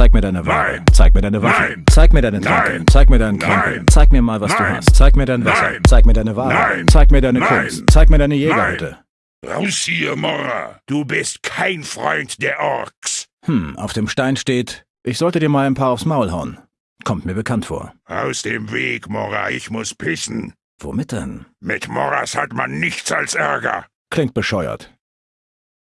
Zeig mir deine Waffe. Nein. Zeig mir deine Waffe. Nein. Zeig mir deine Tränke. Nein. Zeig mir deinen Krempel. Zeig mir mal, was du hast. Zeig mir dein Wasser. Nein. Zeig mir deine Ware. Nein. Zeig mir deine Nein. Kunst. Zeig mir deine Jägerhütte. Raus hier, Mora. Du bist kein Freund der Orks. Hm, auf dem Stein steht, ich sollte dir mal ein paar aufs Maul hauen. Kommt mir bekannt vor. Aus dem Weg, Mora. Ich muss pissen. Womit denn? Mit Moras hat man nichts als Ärger. Klingt bescheuert.